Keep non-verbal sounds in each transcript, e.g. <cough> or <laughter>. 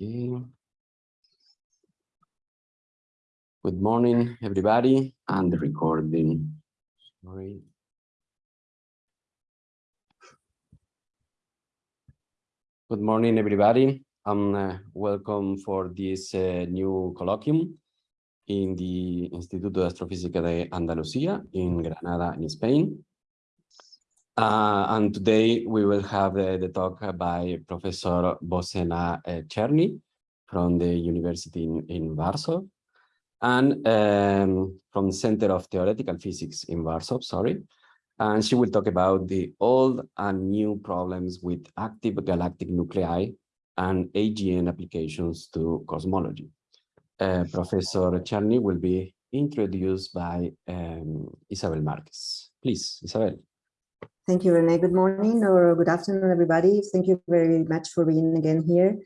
Okay. Good morning, everybody, and the recording. Sorry. Good morning, everybody. and uh, welcome for this uh, new colloquium in the Instituto de Astrofísica de Andalucía in Granada, in Spain. Uh, and today we will have the talk by Professor Bozena uh, Czerny from the University in, in Warsaw and um, from the Center of Theoretical Physics in Warsaw, sorry. And she will talk about the old and new problems with active galactic nuclei and AGN applications to cosmology. Uh, Professor Czerny will be introduced by um, Isabel Marquez. Please, Isabel. Thank you, Renee. Good morning or good afternoon, everybody. Thank you very much for being again here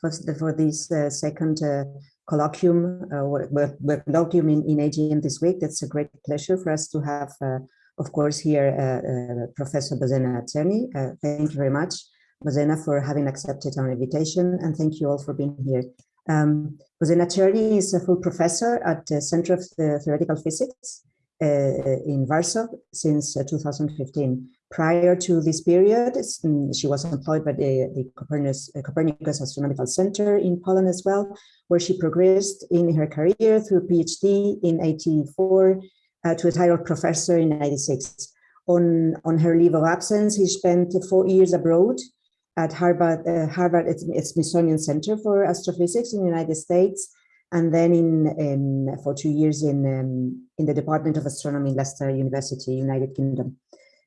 for, for this uh, second uh, colloquium, uh, colloquium in, in AGN this week. That's a great pleasure for us to have, uh, of course, here uh, uh, Professor Bozena Czerny. thank you very much, Bozena, for having accepted our invitation, and thank you all for being here. Um, Bozena Czerny is a full professor at the Center of Theoretical Physics in Warsaw since 2015. Prior to this period, mm, she was employed by the, the Copernicus, uh, Copernicus, Astronomical Center in Poland as well, where she progressed in her career through PhD in 84 uh, to a title professor in 96. On, on her leave of absence, he spent four years abroad at Harvard, uh, Harvard Smithsonian Center for Astrophysics in the United States, and then in, in for two years in, um, in the Department of Astronomy, Leicester University, United Kingdom.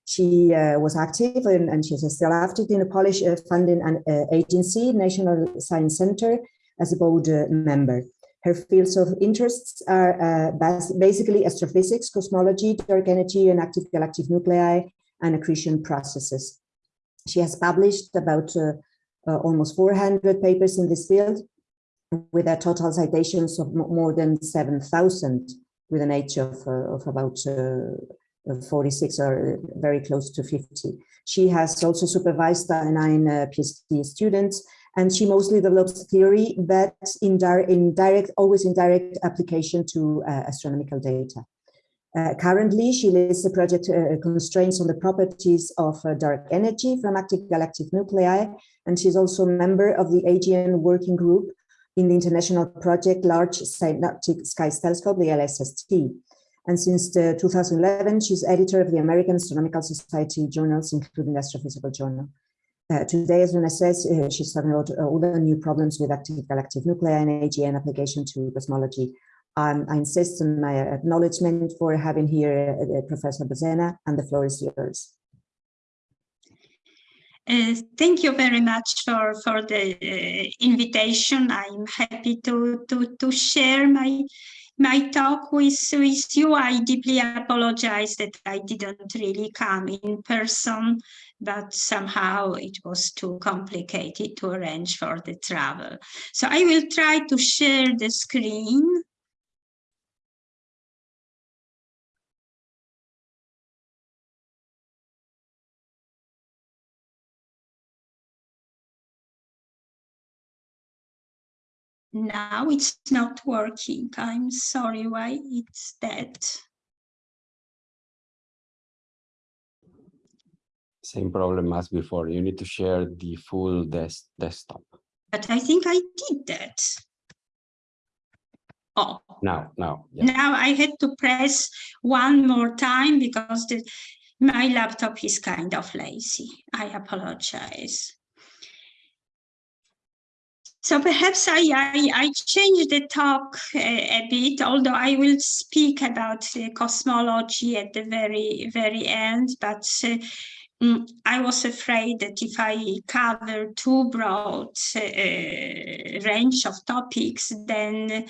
She uh, was active and, and she's still active in the Polish uh, funding and, uh, agency, National Science Center, as a board uh, member. Her fields of interests are uh, basically astrophysics, cosmology, dark energy, and active galactic nuclei, and accretion processes. She has published about uh, almost 400 papers in this field, with a total citations of more than 7,000, with an age of, of about 46 or very close to 50. She has also supervised nine uh, PhD students, and she mostly develops theory but in, in direct, always in direct application to uh, astronomical data. Uh, currently, she leads the project uh, constraints on the properties of uh, dark energy from active galactic nuclei, and she's also a member of the AGN working group in the international project Large Synoptic Skies Telescope, the LSST. And since 2011, she's editor of the American Astronomical Society journals, including the Astrophysical Journal. Uh, today, as Luna says, uh, she's talking about uh, all the new problems with active galactic nuclei and AGN application to cosmology. Um, I insist on my acknowledgement for having here uh, Professor Bozena, and the floor is yours. Uh, thank you very much for, for the uh, invitation. I'm happy to, to, to share my my talk with, with you. I deeply apologize that I didn't really come in person, but somehow it was too complicated to arrange for the travel. So I will try to share the screen. Now it's not working. I'm sorry why it's dead. Same problem as before. You need to share the full des desktop. But I think I did that. Oh. Now, now. Yeah. Now I had to press one more time because the, my laptop is kind of lazy. I apologize. So perhaps I, I, I change the talk a, a, bit, although I will speak about uh, cosmology at the very, very end, but uh, mm, I was afraid that if I cover too broad uh, range of topics, then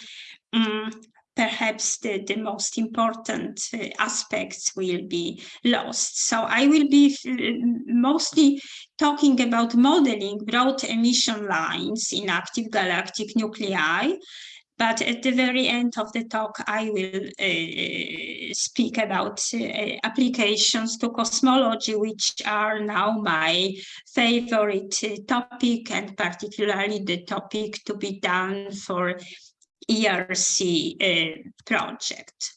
um, perhaps the, the most important uh, aspects will be lost. So I will be uh, mostly talking about modeling broad emission lines in active galactic nuclei but at the very end of the talk, I will uh, speak about uh, applications to cosmology, which are now my favorite uh, topic, and particularly the topic to be done for ERC uh, project.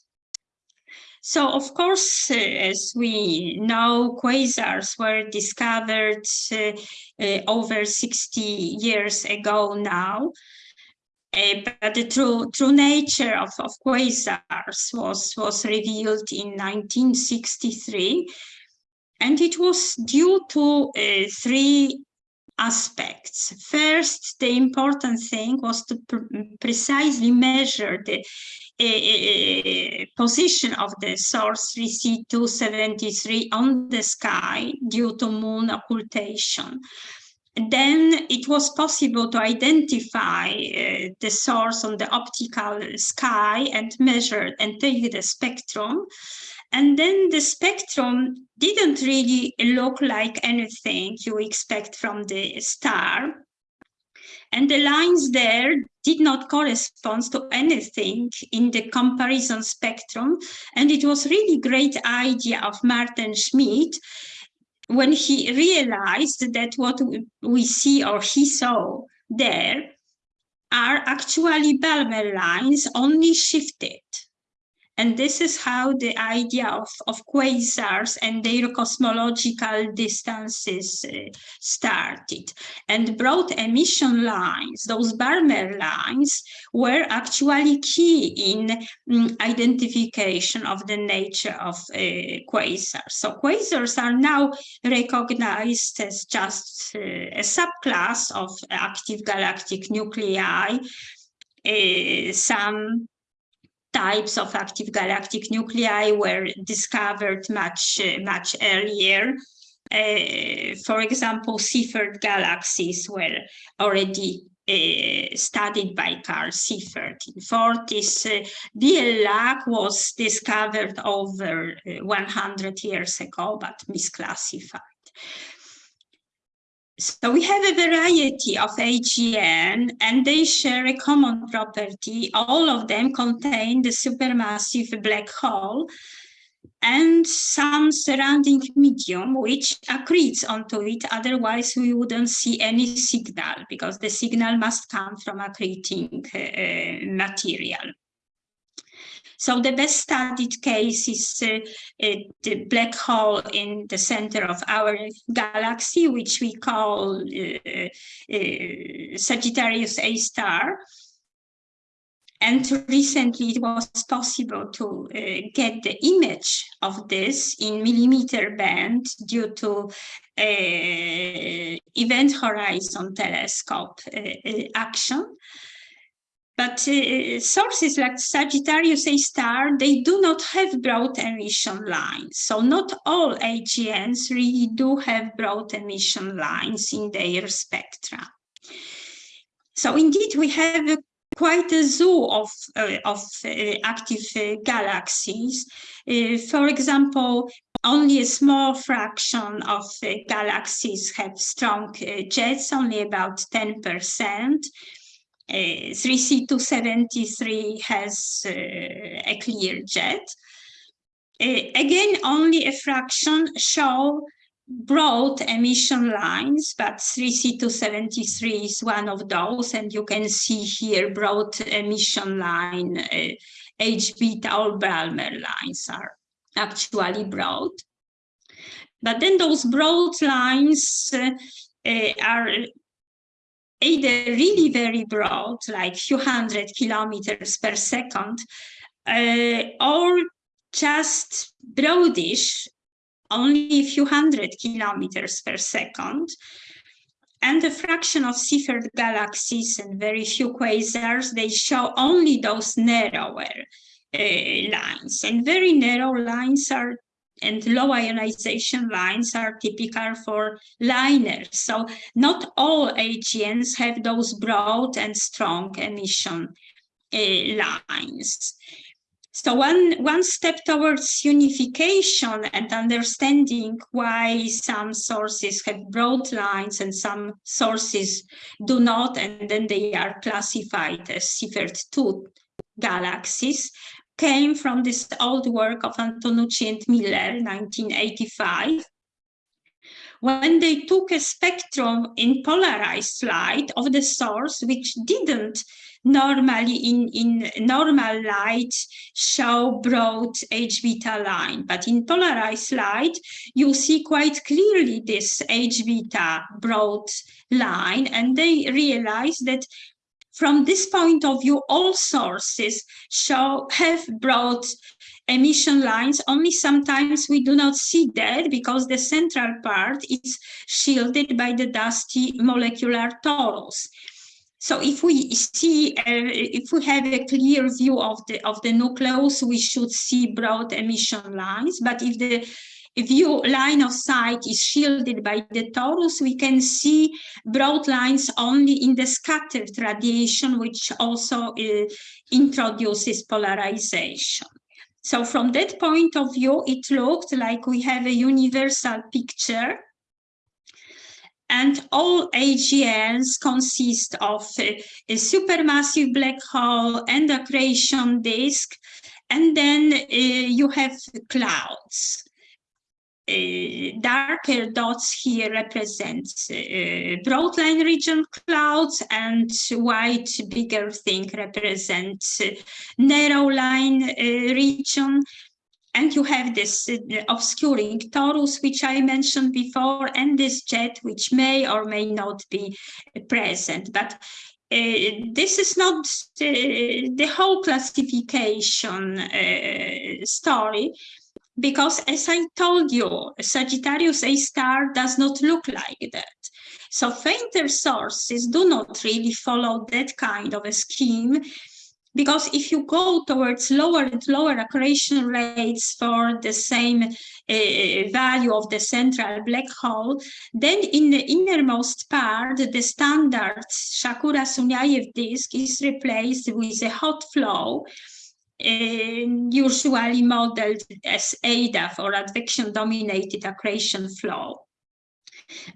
So, of course, uh, as we know, quasars were discovered uh, uh, over 60 years ago now. Uh, but the true, true nature of, of quasars was, was revealed in 1963. And it was due to uh, three aspects. First, the important thing was to pr precisely measure the uh, position of the source 3C273 on the sky due to moon occultation then it was possible to identify uh, the source on the optical sky and measure and take the spectrum. And then the spectrum didn't really look like anything you expect from the star. And the lines there did not correspond to anything in the comparison spectrum. And it was really great idea of Maarten Schmidt when he realized that what we see or he saw there are actually Balmer lines only shifted. And this is how the idea of, of quasars and their cosmological distances uh, started. And broad emission lines, those Balmer lines, were actually key in um, identification of the nature of uh, quasars. So quasars are now recognized as just uh, a subclass of active galactic nuclei. Uh, some types of active galactic nuclei were discovered much, uh, much earlier. Uh, for example, Seyfert galaxies were already uh, studied by Carl Seyfert in the 40s. Uh, BL was discovered over uh, 100 years ago, but misclassified. So we have a variety of AGN and they share a common property. All of them contain the supermassive black hole and some surrounding medium which accretes onto it. Otherwise, we wouldn't see any signal because the signal must come from accreting uh, material. So the best studied case is uh, uh, the black hole in the center of our galaxy, which we call uh, uh Sagittarius A star. And recently it was possible to uh, get the image of this in millimeter band due to uh, Event Horizon Telescope action. But uh, sources like Sagittarius A star, they do not have broad emission lines. So not all AGNs really do have broad emission lines in their spectra. So indeed, we have quite a zoo of, uh, of uh, active uh, galaxies. Uh, for example, only a small fraction of uh, galaxies have strong jets, only about 10%. 3C273 uh, has uh, a clear jet. Uh, again, only a fraction show broad emission lines, but 3C273 is one of those, and you can see here broad emission line, uh, H-beta or Balmer lines are actually broad. But then those broad lines uh, uh, are either really very broad, like few hundred kilometers per second, uh, or just broadish, only a few hundred kilometers per second. And a fraction of Seyfert galaxies and very few quasars, they show only those narrower uh, lines. And very narrow lines are and low ionization lines are typical for LINERs. So not all AGNs have those broad and strong emission uh, lines. So one, one step towards unification and understanding why some sources have broad lines and some sources do not, and then they are classified as Seyfert 2 galaxies, came from this old work of Antonucci and Miller, 1985, when they took a spectrum in polarized light of the source, which didn't normally in, in normal light show broad H beta line, but in polarized light, you see quite clearly this H beta broad line, and they realize that from this point of view, all sources show have broad emission lines, only sometimes we do not see that because the central part is shielded by the dusty molecular torus. So if we see, uh, if we have a clear view of the of the nucleus, we should see broad emission lines. But if the view line of sight is shielded by the torus, we can see broad lines only in the scattered radiation, which also uh, introduces polarization. So from that point of view, it looked like we have a universal picture and all AGNs consist of a, a supermassive black hole and accretion disk, and then uh, you have clouds. Uh, darker dots here represent uh, broadline region clouds and white bigger thing represents uh, narrow line region and you have this obscuring torus, which I mentioned before, and this jet, which may or may not be present. But uh, this is not uh, the whole classification uh, story, because as I told you, Sagittarius A star does not look like that. So fainter sources do not really follow that kind of a scheme because if you go towards lower and lower accretion rates for the same uh, value of the central black hole, then in the innermost part, the standard Shakura-Sunyaev disk is replaced with a hot flow, usually modeled as ADAF or advection-dominated accretion flow.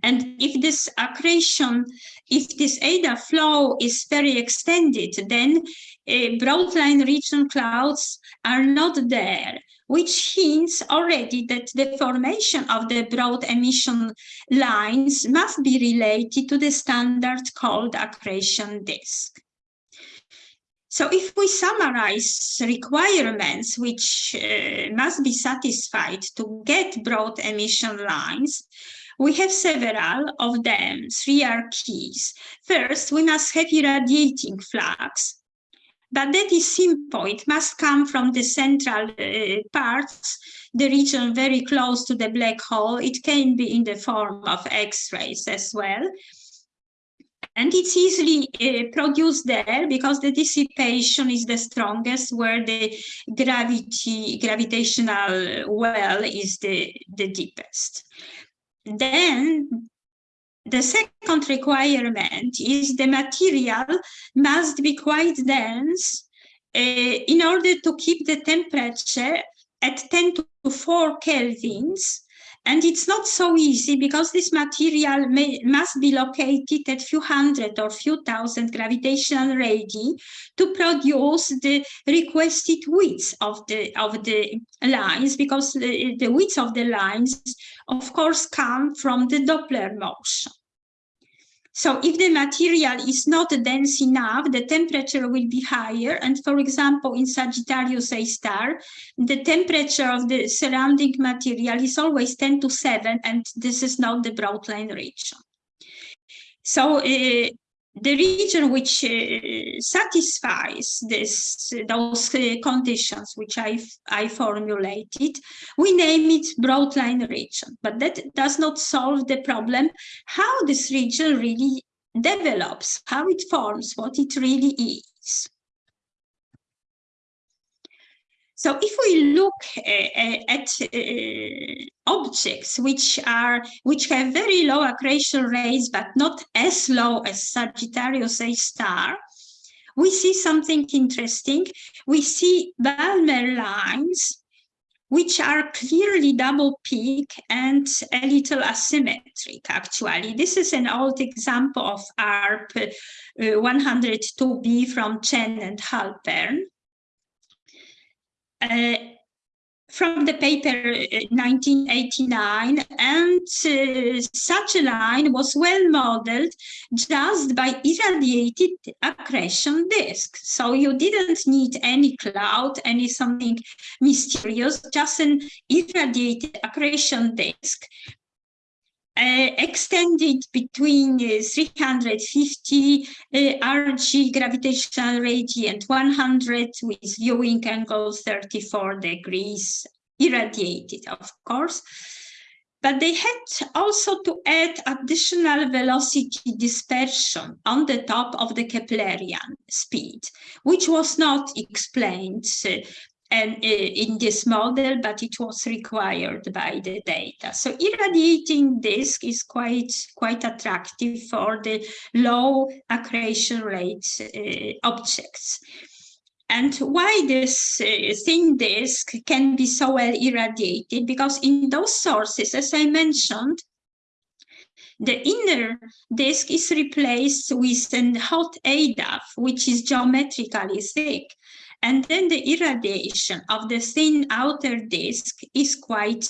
And if this accretion, if this ADA flow is very extended, then uh, broadline region clouds are not there, which hints already that the formation of the broad emission lines must be related to the standard cold accretion disk. So if we summarize requirements which uh, must be satisfied to get broad emission lines, we have several of them, three are keys. First, we must have irradiating flux, but that is simple. It must come from the central uh, parts, the region very close to the black hole. It can be in the form of X-rays as well. And it's easily uh, produced there because the dissipation is the strongest where the gravity gravitational well is the, the deepest. Then the second requirement is the material must be quite dense uh, in order to keep the temperature at 10 to 4 kelvins and it's not so easy because this material may, must be located at few hundred or few thousand gravitational radii to produce the requested width of the of the lines because the, the width of the lines of course come from the Doppler motion. So if the material is not dense enough, the temperature will be higher. And for example, in Sagittarius A star, the temperature of the surrounding material is always 10 to 7, and this is not the broad line region. So uh, the region which uh, satisfies this those uh, conditions which I I formulated, we name it broadline region. But that does not solve the problem how this region really develops, how it forms, what it really is. So if we look uh, at uh, objects which are which have very low accretion rates but not as low as Sagittarius A star, we see something interesting. We see Balmer lines which are clearly double peak and a little asymmetric, actually. This is an old example of ARP uh, 102b from Chen and Halpern. Uh, from the paper 1989 uh, and uh, such a line was well modeled just by irradiated accretion disk. So you didn't need any cloud any something mysterious just an irradiated accretion disk uh, extended between uh, 350 uh, RG gravitational radiant 100 with viewing angle 34 degrees irradiated of course. But they had also to add additional velocity dispersion on the top of the Keplerian speed, which was not explained uh, and uh, in this model, but it was required by the data. So irradiating disk is quite, quite attractive for the low accretion rate uh, objects. And why this uh, thin disk can be so well irradiated? Because in those sources, as I mentioned, the inner disk is replaced with a hot ADAF, which is geometrically thick. And then the irradiation of the thin outer disk is quite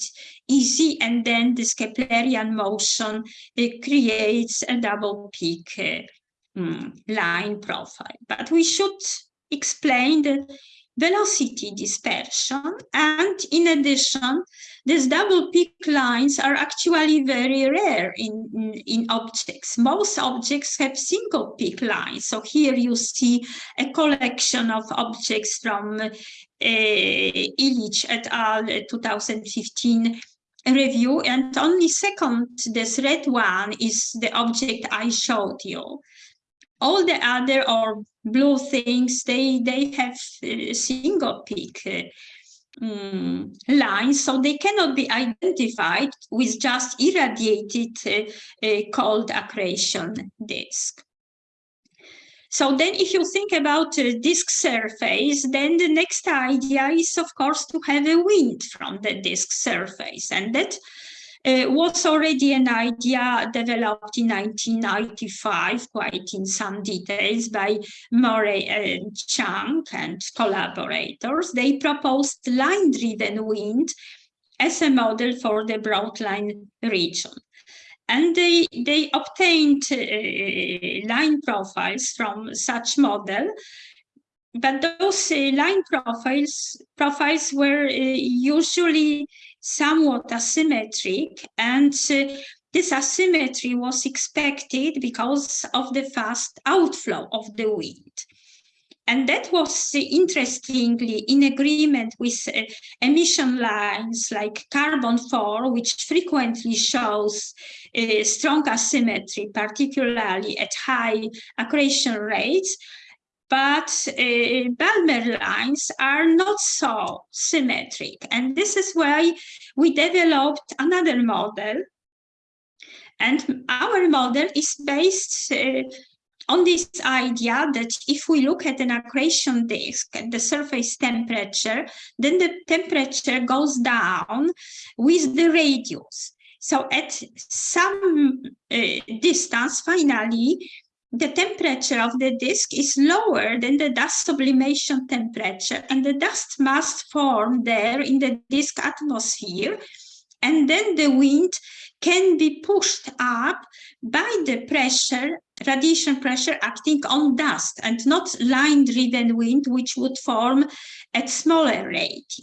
easy. And then the Keplerian motion it creates a double peak uh, mm, line profile. But we should explain the velocity dispersion. And in addition, these double peak lines are actually very rare in, in, in, objects. Most objects have single peak lines. So here you see a collection of objects from uh, Ilić et al. 2015 review. And only second, this red one is the object I showed you all the other or blue things, they, they have uh, single peak uh, um, lines, so they cannot be identified with just irradiated uh, uh, cold accretion disk. So then if you think about a disk surface, then the next idea is, of course, to have a wind from the disk surface. And that uh, was already an idea developed in 1995, quite in some details, by Murray and Chiang and collaborators. They proposed line-driven wind as a model for the broadline region. And they, they obtained uh, line profiles from such model but those uh, line profiles profiles were uh, usually somewhat asymmetric and uh, this asymmetry was expected because of the fast outflow of the wind. And that was interestingly in agreement with uh, emission lines like carbon 4, which frequently shows uh, strong asymmetry, particularly at high accretion rates, but uh, Balmer lines are not so symmetric. And this is why we developed another model. And our model is based uh, on this idea that if we look at an accretion disk at the surface temperature, then the temperature goes down with the radius. So at some uh, distance, finally, the temperature of the disk is lower than the dust sublimation temperature and the dust must form there in the disk atmosphere and then the wind can be pushed up by the pressure radiation pressure acting on dust and not line driven wind which would form at smaller rate.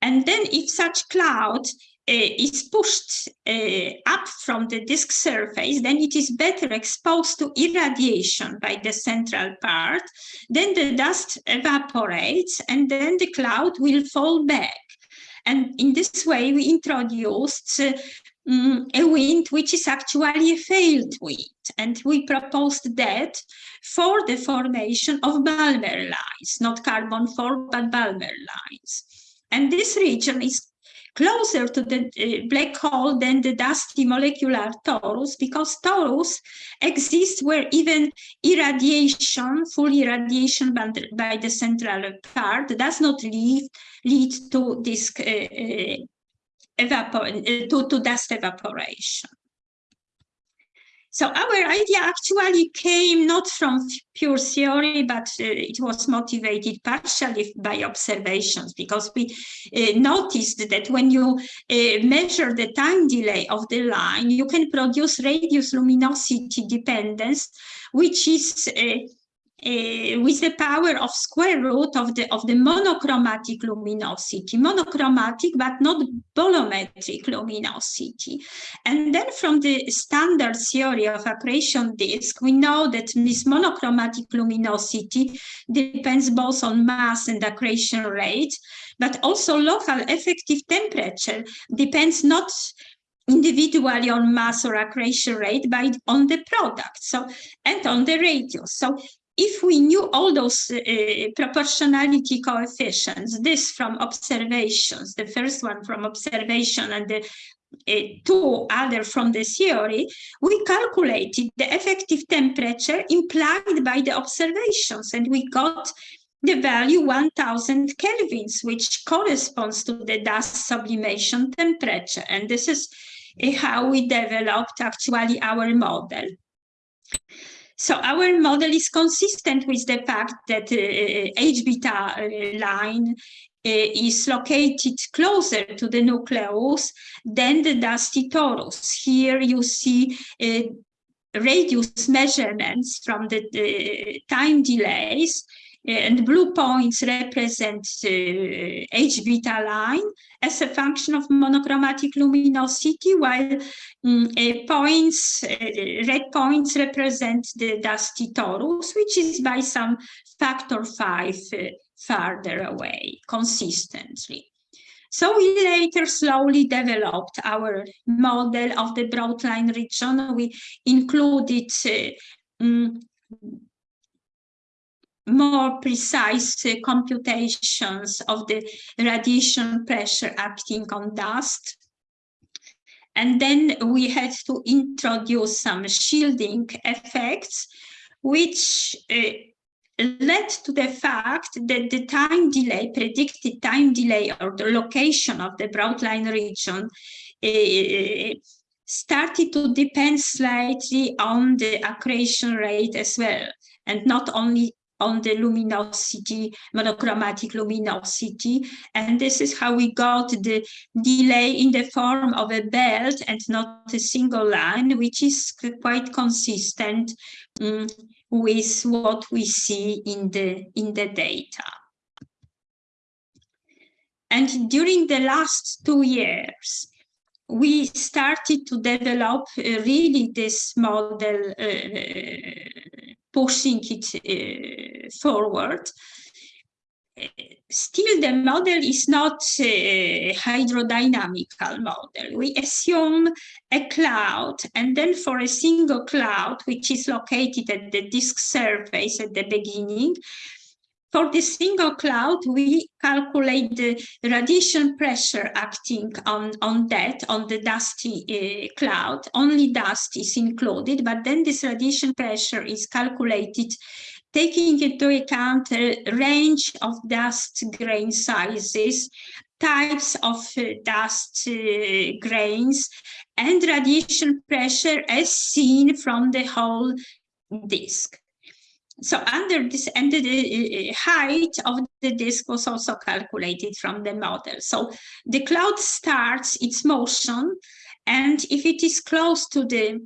And then if such cloud is pushed uh, up from the disk surface, then it is better exposed to irradiation by the central part. Then the dust evaporates and then the cloud will fall back. And in this way, we introduced uh, um, a wind which is actually a failed wind. And we proposed that for the formation of Balmer lines, not carbon 4, but Balmer lines. And this region is closer to the uh, black hole than the dusty molecular torus because torus exists where even irradiation, full irradiation by the, central part does not lead, lead to this uh, uh uh, to, to dust evaporation. So our idea actually came not from pure theory, but uh, it was motivated partially by observations because we uh, noticed that when you uh, measure the time delay of the line, you can produce radius luminosity dependence, which is uh, with the power of square root of the of the monochromatic luminosity, monochromatic but not bolometric luminosity. And then from the standard theory of accretion disk, we know that this monochromatic luminosity depends both on mass and accretion rate, but also local effective temperature depends not individually on mass or accretion rate, but on the product. So, and on the radius. So if we knew all those uh, proportionality coefficients, this from observations, the first one from observation and the uh, two other from the theory, we calculated the effective temperature implied by the observations and we got the value 1000 kelvins, which corresponds to the dust sublimation temperature. And this is uh, how we developed actually our model. So our model is consistent with the fact that uh, H beta uh, line uh, is located closer to the nucleus than the dusty torus. Here you see uh, radius measurements from the, the time delays and blue points represent uh, H beta line as a function of monochromatic luminosity, while um, points, uh, red points represent the dusty torus, which is by some factor five uh, farther away consistently. So we later slowly developed our model of the broad line region. We included um, more precise uh, computations of the radiation pressure acting on dust. And then we had to introduce some shielding effects, which uh, led to the fact that the time delay, predicted time delay or the location of the broadline region uh, started to depend slightly on the accretion rate as well, and not only on the luminosity, monochromatic luminosity. And this is how we got the delay in the form of a belt and not a single line, which is quite consistent um, with what we see in the, in the data. And during the last two years, we started to develop uh, really this model uh, pushing it forward. Still, the model is not a hydrodynamical model. We assume a cloud, and then for a single cloud, which is located at the disk surface at the beginning, for the single cloud, we calculate the radiation pressure acting on, on that, on the dusty uh, cloud. Only dust is included, but then this radiation pressure is calculated taking into account a range of dust grain sizes, types of uh, dust uh, grains, and radiation pressure as seen from the whole disk so under this and the uh, height of the disk was also calculated from the model. So the cloud starts its motion and if it is close to the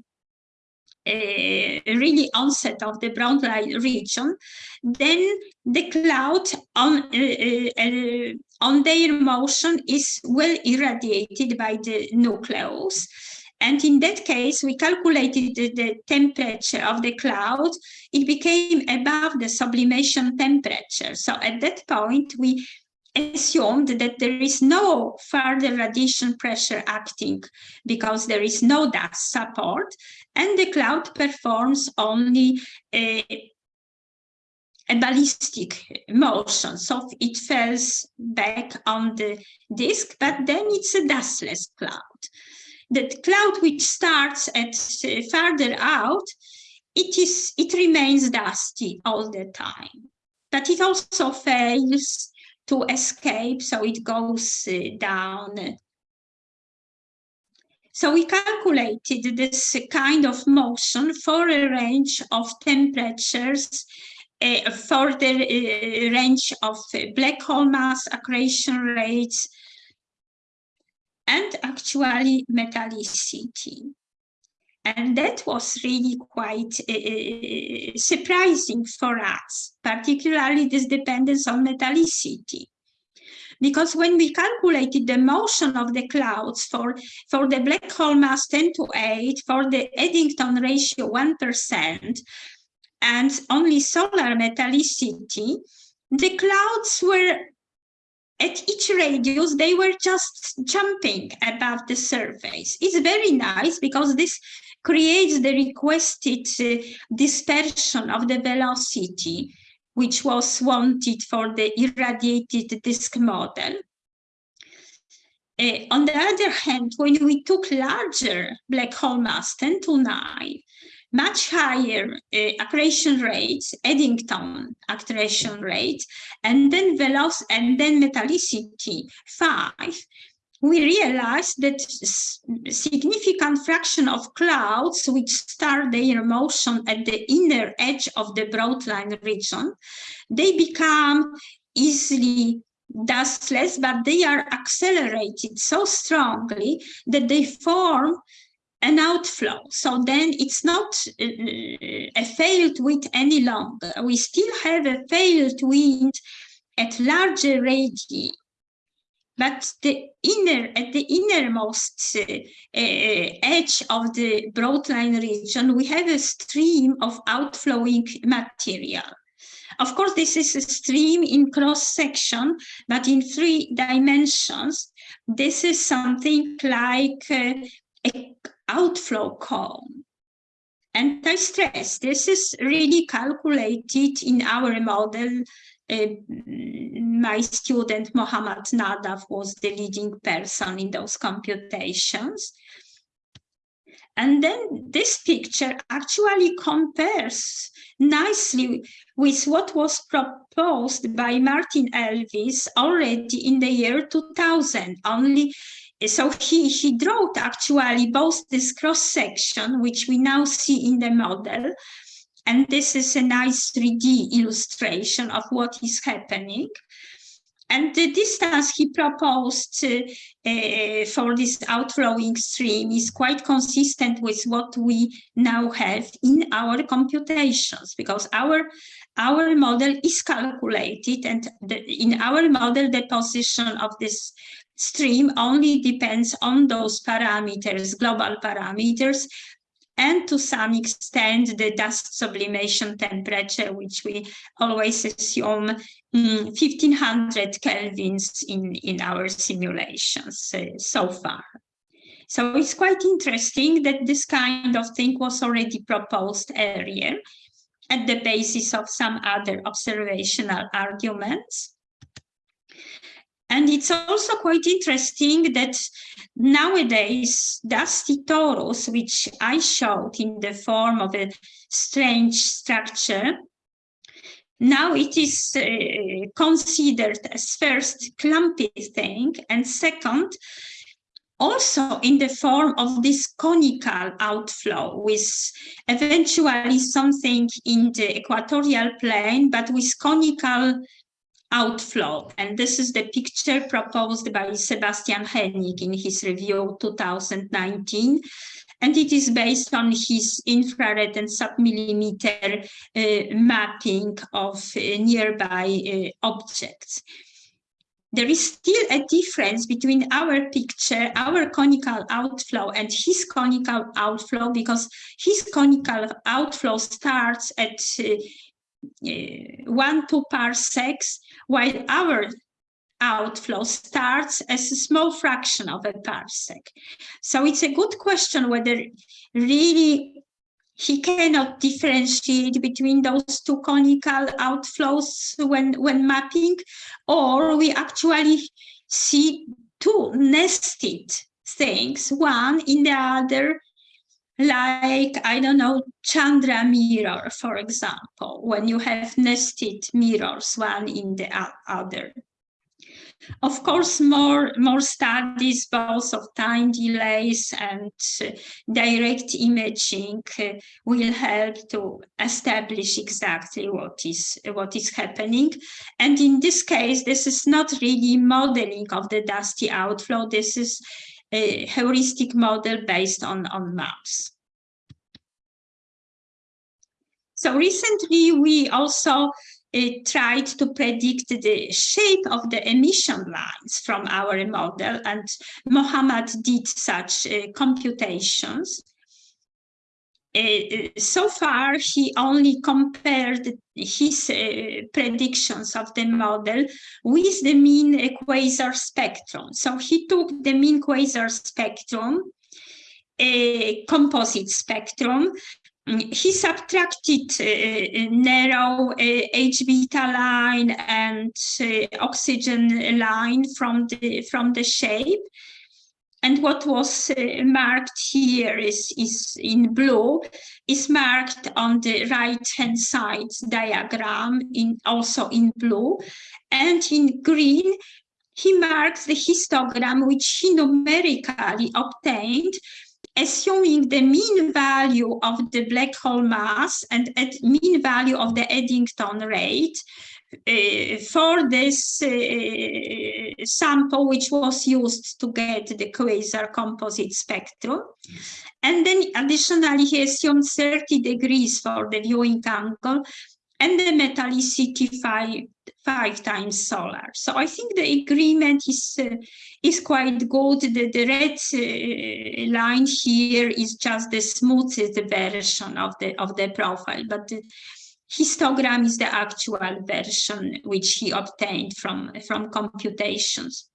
uh, really onset of the broad line region then the cloud on uh, uh, on their motion is well irradiated by the nucleus and in that case, we calculated the, the, temperature of the cloud. It became above the sublimation temperature. So at that point, we assumed that there is no further radiation pressure acting because there is no dust support and the cloud performs only a a ballistic motion. So it falls back on the disk, but then it's a dustless cloud. The cloud which starts at uh, farther out, it is it remains dusty all the time. But it also fails to escape, so it goes uh, down so we calculated this kind of motion for a range of temperatures uh, for the uh, range of black hole mass accretion rates and actually metallicity. And that was really quite uh, surprising for us, particularly this dependence on metallicity because when we calculated the motion of the clouds for, for the black hole mass 10 to 8, for the Eddington ratio 1%, and only solar metallicity, the clouds were at each radius, they were just jumping above the surface. It's very nice because this creates the requested uh, dispersion of the velocity which was wanted for the irradiated disk model. Uh, on the other hand, when we took larger black hole mass, 10 to 9, much higher uh, accretion rates, Eddington accretion rate, and then velocity and then metallicity five, we realized that significant fraction of clouds which start their motion at the inner edge of the broadline region, they become easily dustless, but they are accelerated so strongly that they form an outflow. So then it's not uh, a failed wind any longer. We still have a failed wind at larger radii but the inner at the innermost uh, uh, edge of the broadline region, we have a stream of outflowing material. Of course, this is a stream in cross section, but in three dimensions, this is something like uh, a outflow cone. And I stress, this is really calculated in our model uh, my student Mohammad Naddaf was the leading person in those computations. And then this picture actually compares nicely with what was proposed by Martin Elvis already in the year 2000. Only so he, he drew actually both this cross section, which we now see in the model, and this is a nice 3D illustration of what is happening. And the distance he proposed uh, for this outflowing stream is quite consistent with what we now have in our computations, because our, our model is calculated and the, in our model, the position of this stream only depends on those parameters, global parameters, and to some extent the dust sublimation temperature, which we always assume um, 1500 kelvins in, in our simulations uh, so far. So it's quite interesting that this kind of thing was already proposed earlier at the basis of some other observational arguments. And it's also quite interesting that nowadays dusty torus, which I showed in the form of a strange structure, now it is uh, considered as first clumpy thing and second also in the form of this conical outflow with eventually something in the equatorial plane but with conical outflow. And this is the picture proposed by Sebastian Hönig in his review 2019. And it is based on his infrared and submillimeter uh, mapping of uh, nearby uh, objects. There is still a difference between our picture, our conical outflow and his conical outflow because his conical outflow starts at uh, Uh, one, two parsecs, while our outflow starts as a small fraction of a parsec. So it's a good question whether really he cannot differentiate between those two conical outflows when, when mapping, or we actually see two nested things, one in the other, like, I don't know, Chandra mirror, for example, when you have nested mirrors, one in the other. Of course, more, more studies, both of time delays and direct imaging uh, will help to establish exactly what is, what is happening. And in this case, this is not really modeling of the dusty outflow. This is a heuristic model based on, on maps. So recently we also it tried to predict the shape of the emission lines from our model, and Mohammed did such uh, computations. Uh, so far, he only compared his uh, predictions of the model with the mean quasar spectrum. So he took the mean quasar spectrum, a composite spectrum, he subtracted uh, narrow uh, H beta line and uh, oxygen line from the from the shape. And what was uh, marked here is, is in blue, is marked on the right-hand side diagram, in also in blue. And in green, he marks the histogram which he numerically obtained assuming the mean value of the black hole mass and at mean value of the Eddington rate for this uh, sample which was used to get the quasar composite spectrum. And then additionally, he assumed 30 degrees for the viewing angle and the metallicity five, five times solar. So I think the agreement is uh, is quite good. The, the red uh, line here is just the smoothest version of the of the profile, but the histogram is the actual version which he obtained from from computations.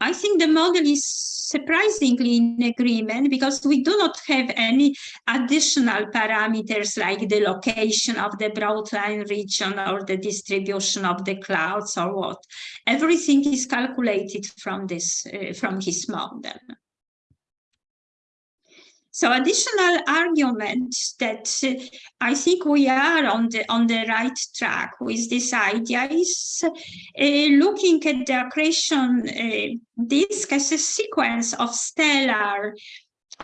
I think the model is surprisingly in agreement because we do not have any additional parameters like the location of the broadline region or the distribution of the clouds or what. Everything is calculated from this, uh, from his model. So additional argument that uh, I think we are on the on the right track with this idea is uh, looking at the accretion uh, disk as a sequence of stellar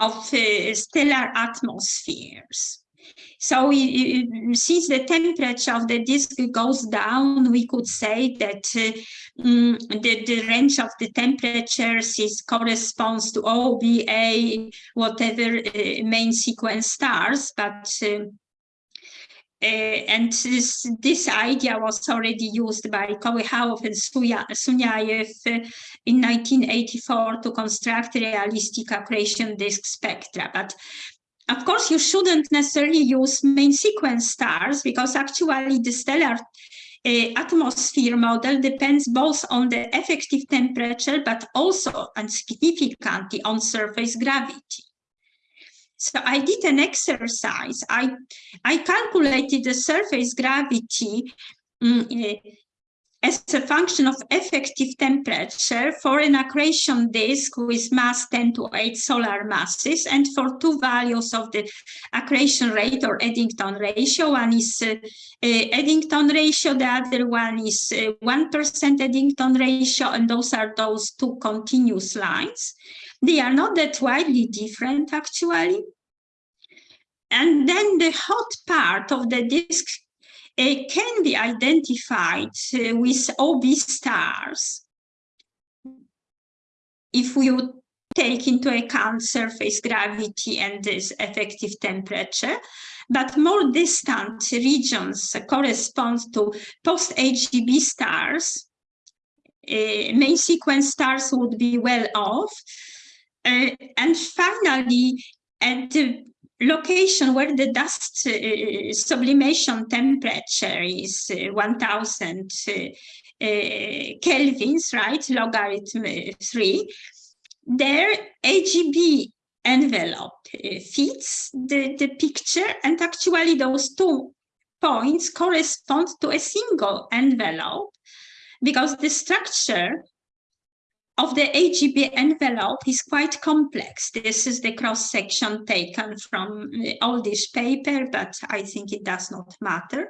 of uh, stellar atmospheres. So since the temperature of the disk goes down, we could say that uh, um, the, the range of the temperatures is corresponds to OBA, whatever uh, main sequence stars, but uh, uh, and this, this idea was already used by Kolykhalov and Sunyaev uh, in 1984 to construct realistic accretion disk spectra. But of course, you shouldn't necessarily use main sequence stars because actually the stellar uh, atmosphere model depends both on the effective temperature, but also and significantly on surface gravity. So I did an exercise. I, I calculated the surface gravity um, uh, as a function of effective temperature for an accretion disk with mass 10 to 8 solar masses and for two values of the accretion rate or Eddington ratio. One is uh, uh, Eddington ratio, the other one is 1% uh, Eddington ratio, and those are those two continuous lines. They are not that widely different actually. And then the hot part of the disk can be identified uh, with OB stars if we take into account surface gravity and this effective temperature, but more distant regions correspond to post-AGB stars. Uh, main sequence stars would be well off. Uh, and finally, at the location where the dust uh, sublimation temperature is uh, 1000 uh, uh, kelvins, right, logarithm 3, there AGB envelope uh, fits the, the picture and actually those two points correspond to a single envelope because the structure of the AGB envelope is quite complex. This is the cross section taken from uh, all this paper, but I think it does not matter.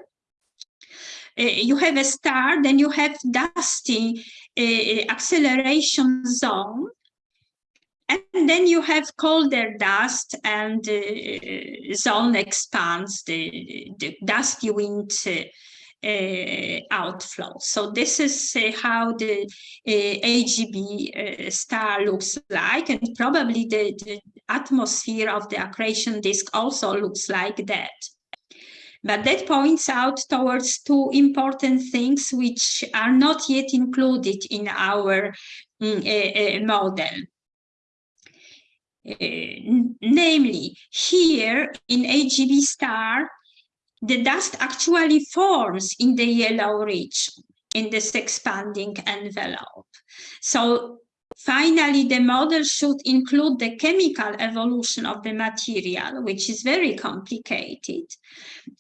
Uh, you have a star, then you have dusty uh, acceleration zone, and then you have colder dust and uh, zone expands the, the dusty wind uh, uh, outflow. So this is uh, how the uh, AGB uh, star looks like, and probably the, the, atmosphere of the accretion disk also looks like that. But that points out towards two important things which are not yet included in our um, model. Uh, namely, here in AGB star, the dust actually forms in the yellow region in this expanding envelope. So finally, the model should include the chemical evolution of the material, which is very complicated.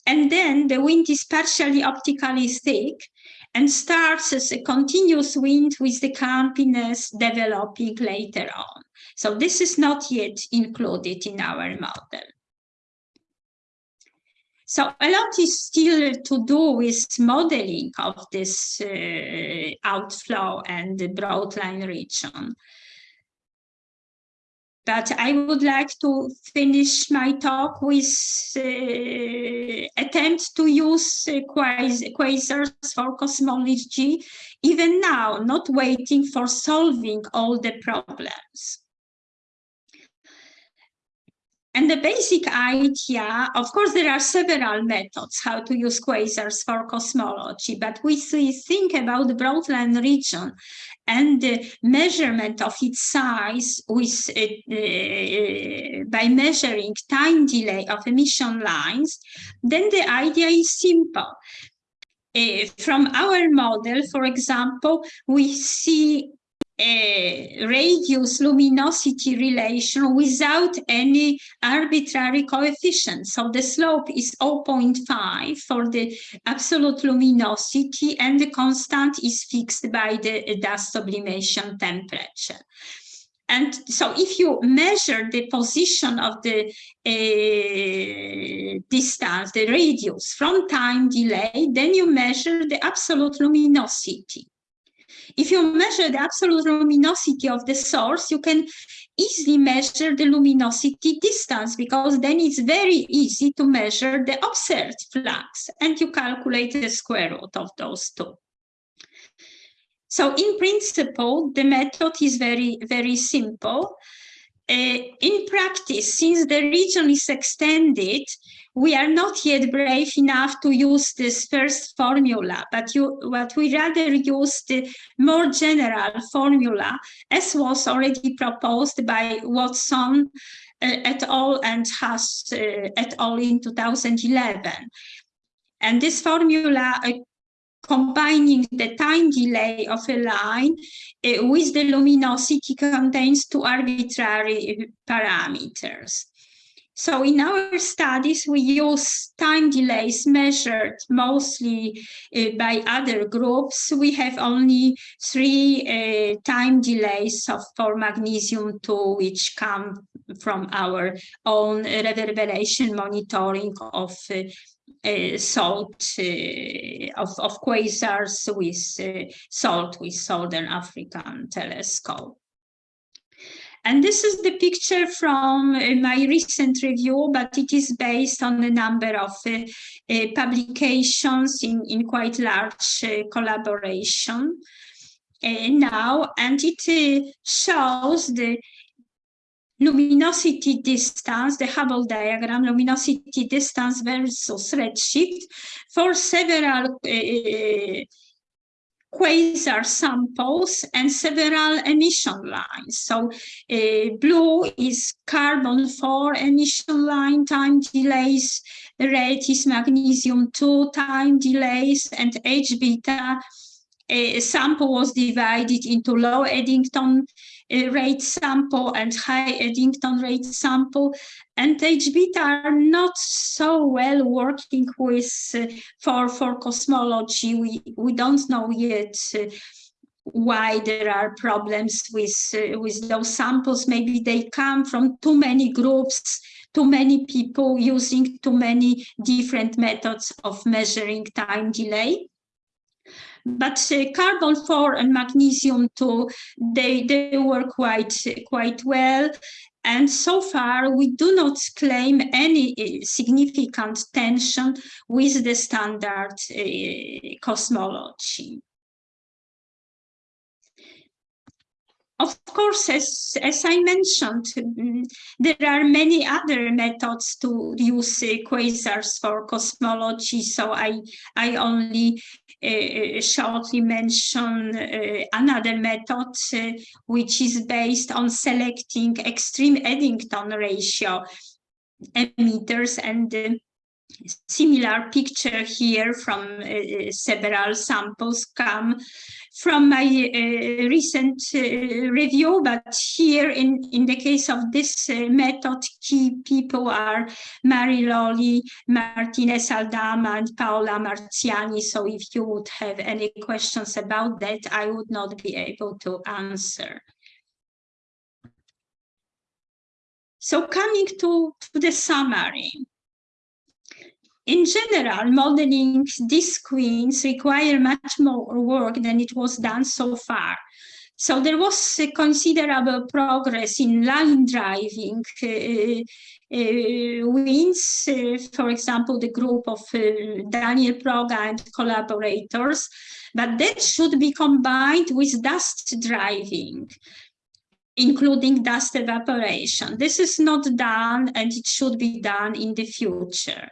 And then the wind is partially optically thick and starts as a continuous wind with the clumpiness developing later on. So this is not yet included in our model. So a lot is still to do with modeling of this uh, outflow and the broadline region. But I would like to finish my talk with uh, attempt to use uh, quasars for cosmology, even now, not waiting for solving all the problems. And the basic idea, of course, there are several methods how to use quasars for cosmology, but we think about the broadline region and the measurement of its size with, uh, uh, by measuring time delay of emission lines, then the idea is simple. Uh, from our model, for example, we see radius luminosity relation without any arbitrary coefficient. So the slope is 0.5 for the absolute luminosity and the constant is fixed by the dust sublimation temperature. And so if you measure the position of the uh, distance, the radius from time delay, then you measure the absolute luminosity. If you measure the absolute luminosity of the source, you can easily measure the luminosity distance because then it's very easy to measure the observed flux and you calculate the square root of those two. So in principle, the method is very, very simple. Uh, in practice, since the region is extended, we are not yet brave enough to use this first formula, but you, what we rather use the more general formula, as was already proposed by Watson uh, et al. and Haas uh, et al. in 2011. And this formula uh, combining the time delay of a line uh, with the luminosity contains two arbitrary parameters. So in our studies, we use time delays measured mostly uh, by other groups. We have only three uh, time delays of, for magnesium 2, which come from our own reverberation monitoring of uh, uh, SALT uh, of, of quasars with uh, SALT with Southern African telescope. And this is the picture from uh, my recent review, but it is based on a number of uh, uh, publications in, in quite large collaboration. Now, and it shows the luminosity distance, the Hubble diagram, luminosity distance versus redshift for several uh, quasar samples and several emission lines. So uh, blue is carbon 4 emission line time delays, red is magnesium 2 time delays, and H beta a sample was divided into low Eddington uh, rate sample and high Eddington rate sample. And HBT are not so well working with uh, for, for cosmology. We, we don't know yet uh, why there are problems with, uh, with those samples. Maybe they come from too many groups, too many people using too many different methods of measuring time delay. But uh, carbon 4 and magnesium 2, they, they work quite, quite well. And so far, we do not claim any uh, significant tension with the standard uh, cosmology. Of course, as, as I mentioned, mm, there are many other methods to use uh, quasars for cosmology, so I, I only shortly mention uh, another method, uh, which is based on selecting extreme Eddington ratio emitters. And uh, similar picture here from uh, several samples come from my uh, recent uh, review, but here in, in the case of this uh, method, key people are Mary Loli, Martinez Aldama, and Paola Marziani. So if you would have any questions about that, I would not be able to answer. So coming to, to the summary. In general, modeling these queens require much more work than it was done so far. So there was considerable progress in line driving uh, uh, winds, uh, for example, the group of uh, Daniel Proga and collaborators, but that should be combined with dust driving including dust evaporation. This is not done and it should be done in the future.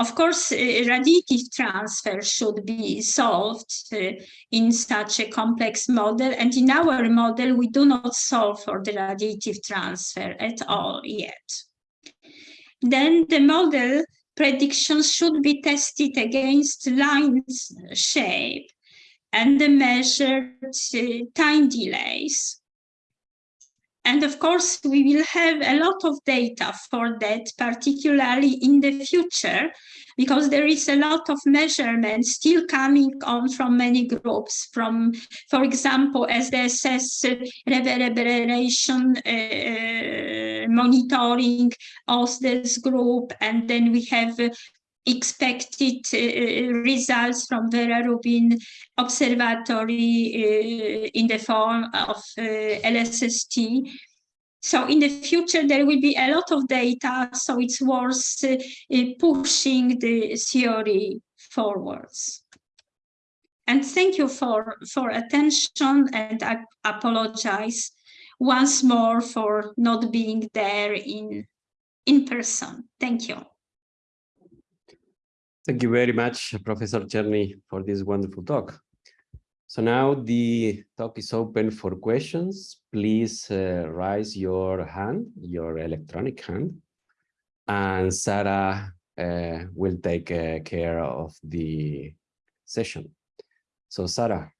Of course, uh, radiative transfer should be solved uh, in such a complex model. And in our model, we do not solve for the radiative transfer at all yet. Then the model predictions should be tested against line shape and the measured uh, time delays. And of course, we will have a lot of data for that, particularly in the future, because there is a lot of measurements still coming on from many groups, from, for example, SDSS reverberation uh, monitoring of this group, and then we have expected uh, results from Vera Rubin Observatory uh, in the form of uh, LSST. So in the future, there will be a lot of data, so it's worth uh, pushing the theory forwards. And thank you for, for attention, and I apologize once more for not being there in, in person. Thank you. Thank you very much, Professor Czerny, for this wonderful talk. So now the talk is open for questions. Please uh, raise your hand, your electronic hand, and Sarah uh, will take uh, care of the session. So Sarah,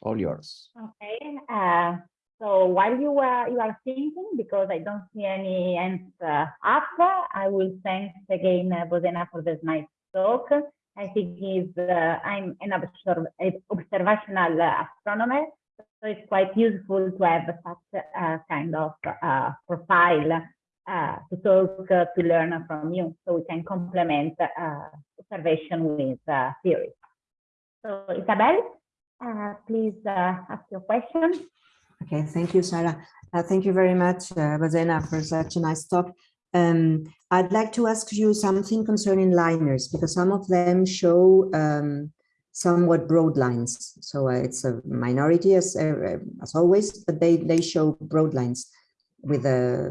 all yours. Okay. Uh, so while you are you are thinking, because I don't see any hands uh, up, I will thank again uh, Bozena for this nice talk. I think is uh, I'm an observational astronomer, so it's quite useful to have such a kind of uh, profile uh, to talk uh, to learn from you, so we can complement uh, observation with uh, theory. So Isabel, please ask your question. Okay, thank you, Sarah. thank you very much, Bozena, for such a nice talk. Um, I'd like to ask you something concerning liners, because some of them show um, somewhat broad lines. So uh, it's a minority as, uh, as always, but they, they show broad lines with uh,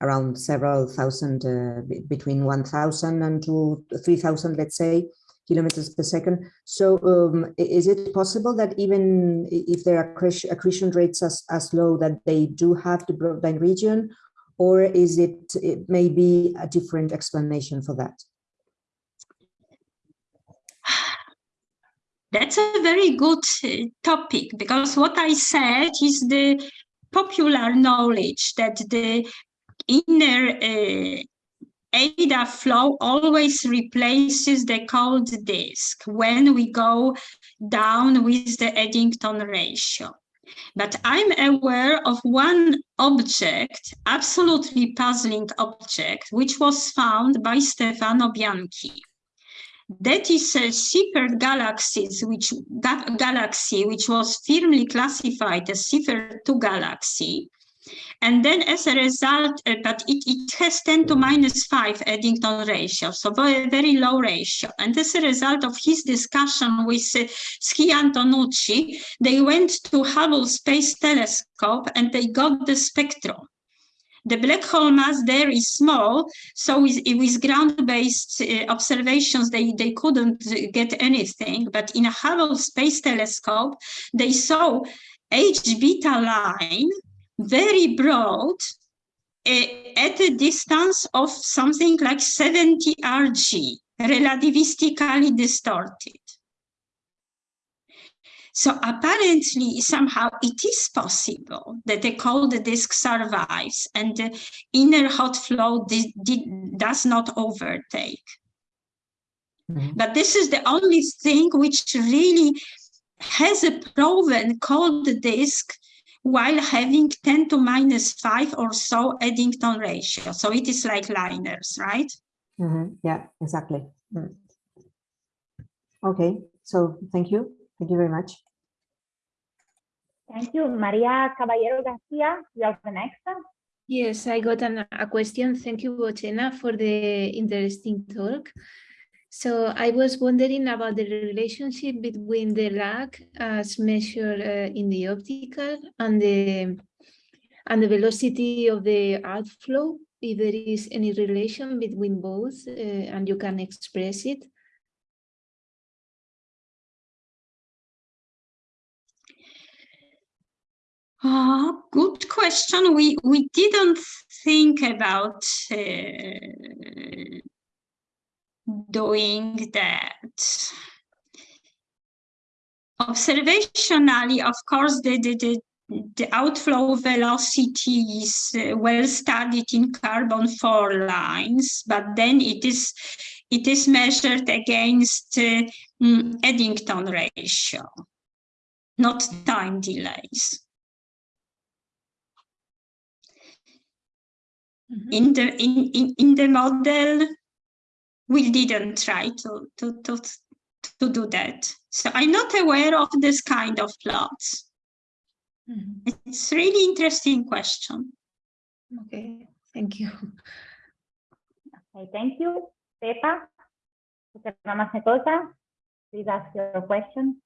around several thousand, uh, between 1,000 and to 3,000, let's say, kilometers per second. So um, is it possible that even if there are accretion rates as, as low that they do have the broadline region, or is it, it a different explanation for that? <sighs> That's a very good uh, topic because what I said is the popular knowledge that the inner uh, ADAF flow always replaces the cold disk when we go down with the Eddington ratio. But I'm aware of one object, absolutely puzzling object, which was found by Stefano Bianchi. That is a Seyfert galaxies, which ga galaxy, which was firmly classified as Seyfert 2 galaxy. And then as a result, uh, but it, it has 10 to minus 5 Eddington ratio, so very, very low ratio. And as a result of his discussion with uh, Ski Antonucci, they went to Hubble Space Telescope and they got the spectrum. The black hole mass there is small, so with, with ground-based uh, observations, they, they couldn't get anything. But in a Hubble Space Telescope, they saw H-beta line very broad uh, at a distance of something like 70 RG, relativistically distorted. So apparently, somehow it is possible that the cold disk survives and the inner hot flow does not overtake. Mm -hmm. But this is the only thing which really has a proven cold disk while having 10 to minus 5 or so Eddington ratio. So it is like liners, right? Mm -hmm. Yeah, exactly. Mm. Okay, so thank you. Thank you very much. Thank you. Maria Caballero Garcia, you are the next. Yes, I got an, a question. Thank you, Bozena, for the interesting talk. So I was wondering about the relationship between the lag as measured uh, in the optical and the and the velocity of the outflow, if there is any relation between both uh, and you can express it. Uh, good question. We we didn't think about uh, doing that. Observationally, of course, the, the, the, outflow velocity is uh, well studied in carbon four lines, but then it is it is measured against uh, mm, Eddington ratio, not time delays. Mm -hmm. In the in, in, in the model, we didn't try to, to, to, to do that. So I'm not aware of this kind of plots. Mm -hmm. It's really interesting question. Okay, thank you. Okay, thank you. Pepa, please ask your question.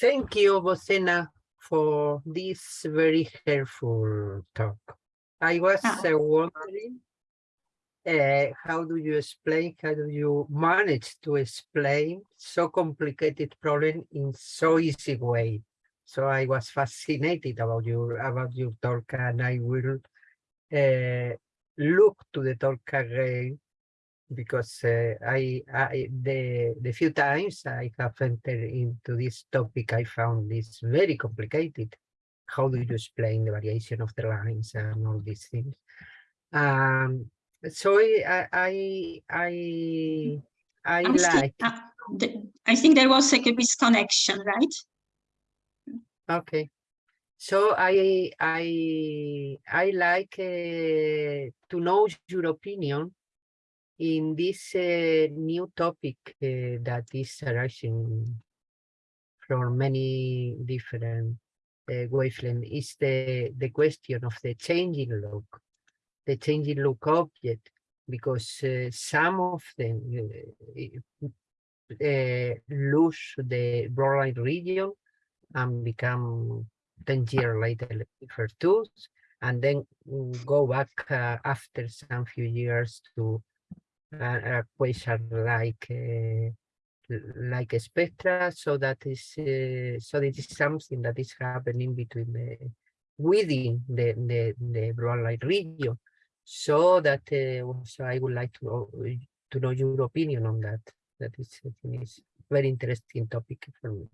Thank you, Bozena, for this very helpful talk. I was uh, wondering uh, how do you explain, how do you manage to explain so complicated problem in so easy way? So I was fascinated about your about your talk, and I will uh, look to the talk again because uh, I, I the the few times I have entered into this topic, I found this very complicated. How do you explain the variation of the lines and all these things? Um, so I I I I, like. uh, the, I think there was like a misconnection, right? Okay. So I I I like uh, to know your opinion in this uh, new topic uh, that is arising from many different uh, wavelengths is the the question of the changing log the changing look object because uh, some of them uh, uh, lose the broadline region and become 10 years later for tools and then go back uh, after some few years to uh, a quasar like uh, like a spectra. So that is so this is something that is happening between the within the the, the broadline region so that uh, so I would like to know, to know your opinion on that. That is, is very interesting topic for me.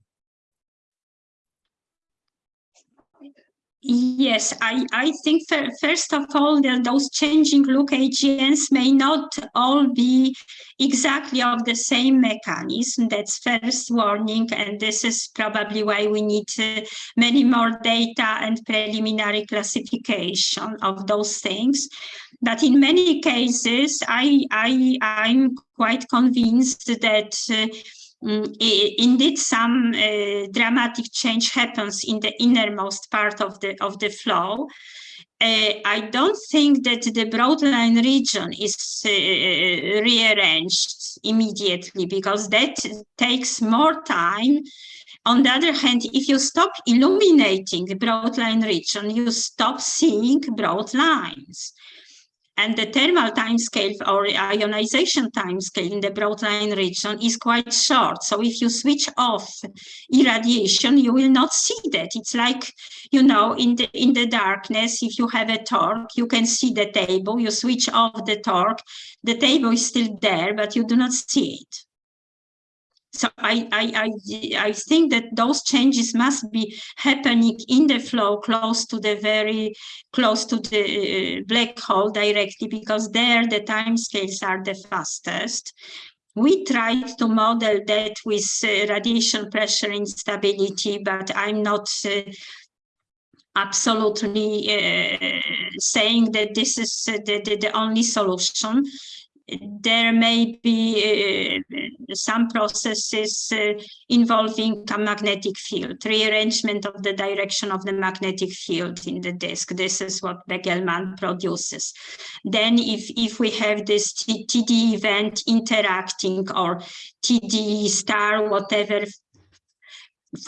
Yes, I, I think fir- first of all, those changing look AGNs may not all be exactly of the same mechanism. That's first warning, and this is probably why we need uh, many more data and preliminary classification of those things. But in many cases, I, I, I'm quite convinced that uh, Mm, indeed some uh, dramatic change happens in the innermost part of the of the flow uh, I don't think that the broadline region is uh, rearranged immediately because that takes more time. On the other hand, if you stop illuminating the broadline region, you stop seeing broad lines. And the thermal timescale or ionization timescale in the broadline region is quite short. So if you switch off irradiation, you will not see that. It's like, you know, in the in the darkness, if you have a torque, you can see the table, you switch off the torque, the table is still there, but you do not see it. So I, I, I, I think that those changes must be happening in the flow close to the very close to the uh, black hole directly because there the time scales are the fastest. We tried to model that with uh, radiation pressure instability, but I'm not uh, absolutely uh, saying that this is uh, the, the, the only solution there may be uh, some processes uh, involving a magnetic field, rearrangement of the direction of the magnetic field in the disk. This is what Begelman produces. Then if, if we have this TD event interacting or TD star, whatever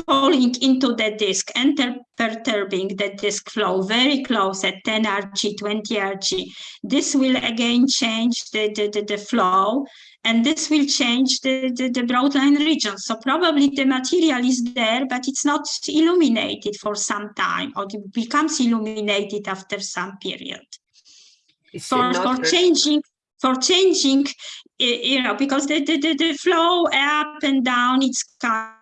falling into the disk and perturbing the disk flow very close at 10 Rg, 20 Rg. This will again change the, the, the, the flow and this will change the, the, the broadline region. So probably the material is there, but it's not illuminated for some time or it becomes illuminated after some period. For, for changing, for changing, you know, because the, the, the, the flow up and down, it's kind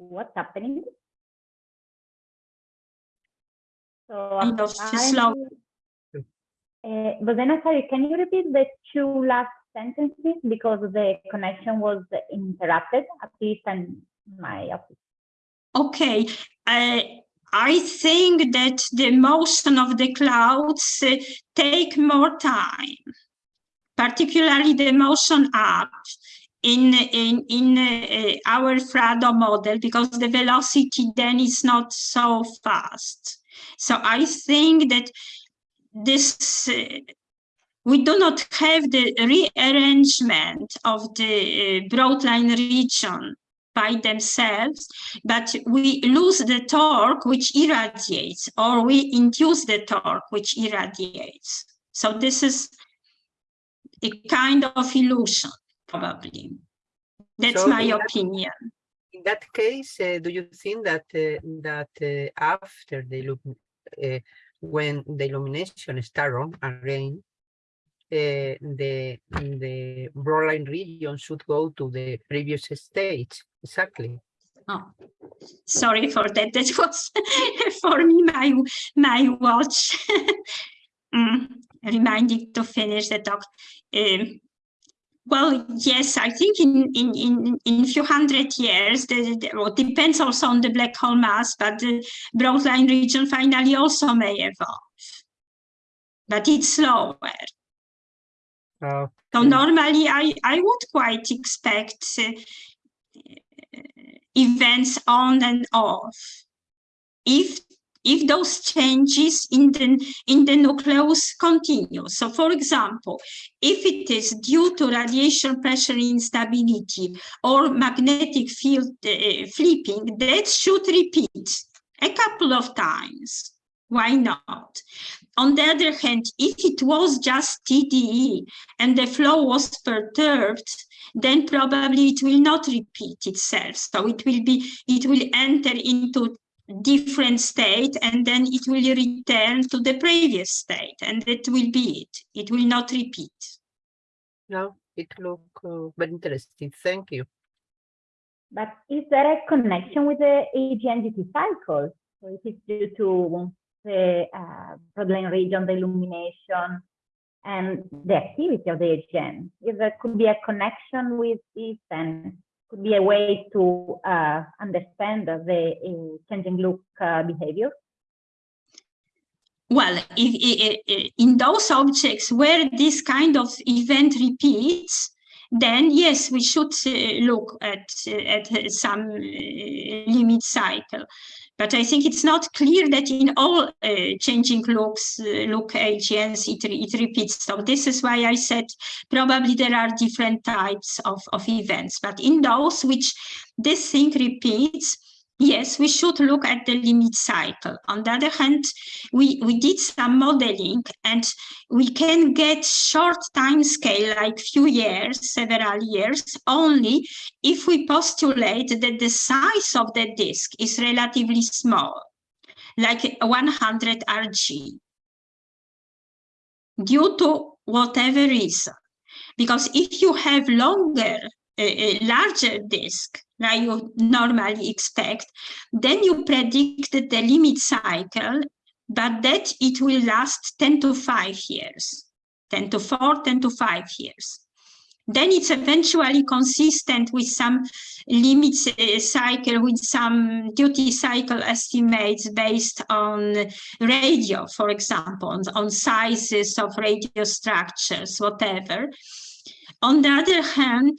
What's happening? So Kind of apparently- slow. Uh, but then I'm sorry, can you repeat the two last sentences because the connection was interrupted, at least in my office. Okay, uh, I think that the motion of the clouds uh, take more time, particularly the motion up in in in uh, our FRADO model because the velocity then is not so fast. So I think that this uh, we do not have the rearrangement of the uh, broadline region by themselves, but we lose the torque which irradiates, or we induce the torque which irradiates. So this is a kind of illusion, probably. That's So my in that- opinion. In that case, uh, do you think that uh, that uh, after the uh, when the illumination start on again, uh, the the broadline region should go to the previous stage? Exactly. Oh, sorry for that. <laughs> That was for me my my watch <laughs> mm, reminding to finish the talk. Um, well, yes, I think in in in in few hundred years, the, the well, depends also on the black hole mass, but the broadline region finally also may evolve, but it's slower. Uh, So normally I, I would quite expect uh, events on and off. If if those changes in the in the nucleus continue. So for example, if it is due to radiation pressure instability or magnetic field uh, flipping, that should repeat a couple of times. Why not? On the other hand, if it was just TDE and the flow was perturbed, then probably it will not repeat itself. So it will be, it will enter into different state and then it will return to the previous state and that will be it. It will not repeat. no, it look uh, very interesting. Thank you. But is there a connection with the AGN duty cycle? So if it's due to the uh, broad line region, the illumination, and the activity of the AGN, if there could be a connection with this and could be a way to uh, understand the uh, changing look uh, behavior. Well, in those objects where this kind of event repeats, then yes, we should uh, look at uh, at uh, some limit cycle. But I think it's not clear that in all changing looks, look AGNs, it, it repeats. So this is why I said probably there are different types of, of events. But in those which this thing repeats, yes, we should look at the limit cycle. On the other hand, we, we did some modeling and we can get short time scale, like few years, several years, only if we postulate that the size of the disk is relatively small, like 100 RG, due to whatever reason. Because if you have longer, a larger disk, like you normally expect, then you predict the limit cycle, but that it will last 10 to 5 years, 10 to 4, 10 to 5 years. Then it's eventually consistent with some limit uh, cycle, with some duty cycle estimates based on radio, for example, on sizes of radio structures, whatever. On the other hand,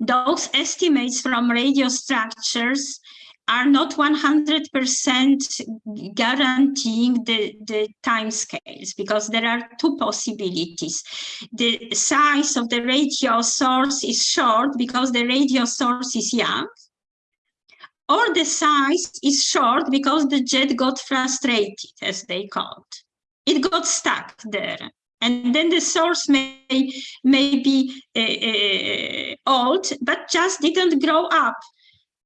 those estimates from radio structures are not 100% guaranteeing the, the time scales because there are two possibilities. The size of the radio source is short because the radio source is young, or the size is short because the jet got frustrated, as they called. It got stuck there and then the source may may be uh, uh, old but just didn't grow up.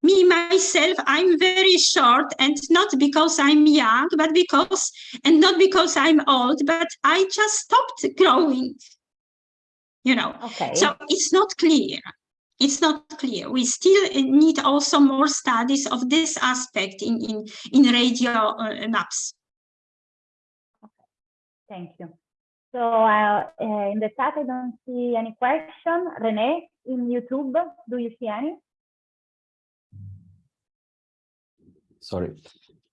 Me myself i'm very short and not because i'm young but because and not because i'm old but i just stopped growing. You know? Okay. so it's not clear. It's not clear. We still need also more studies of this aspect in in in radio uh, maps. Thank you. So uh, uh, in the chat, I don't see any question. Rene, in YouTube, do you see any? Sorry,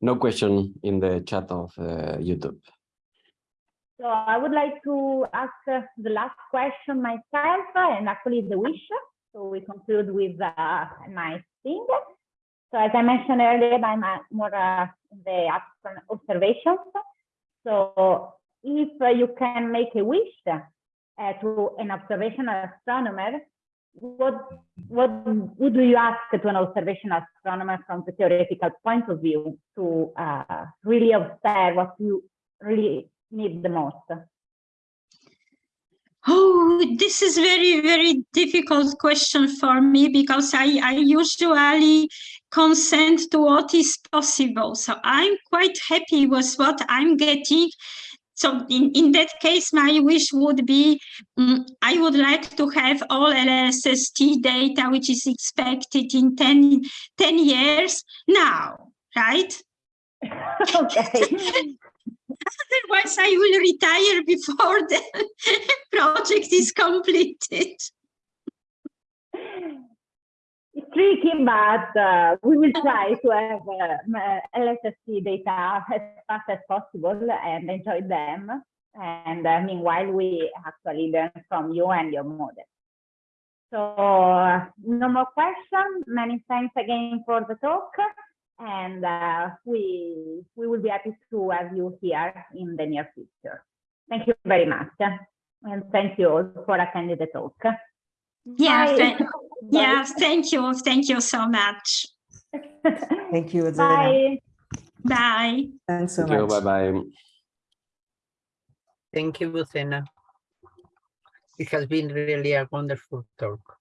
no question in the chat of uh, YouTube. So I would like to ask uh, the last question myself, uh, and actually the wish. So we conclude with uh, a nice thing. So as I mentioned earlier, I'm uh, more uh, the observations. So if uh, you can make a wish uh, to an observational astronomer, what what would you ask to an observational astronomer from the theoretical point of view to uh, really observe what you really need the most? Oh, this is very, very difficult question for me because I, I usually consent to what is possible. So I'm quite happy with what I'm getting. So in, in that case, my wish would be, mm, I would like to have all LSST data, which is expected in 10, 10 years now, right? <laughs> okay. <laughs> Otherwise, I will retire before the <laughs> project is completed. It's tricky, but uh, we will try to have uh, LSST data as fast as possible and enjoy them. And uh, meanwhile, we actually learn from you and your model. So uh, no more questions. Many thanks again for the talk. And uh, we, we will be happy to have you here in the near future. Thank you very much. And thank you all for attending the talk. Yeah, <laughs> Bye. yeah, thank you. Thank you so much. <laughs> Thank you, Zena. Bye. Bye. Thanks so Thank you, much. bye-bye. Thank you, Lucena. It has been really a wonderful talk.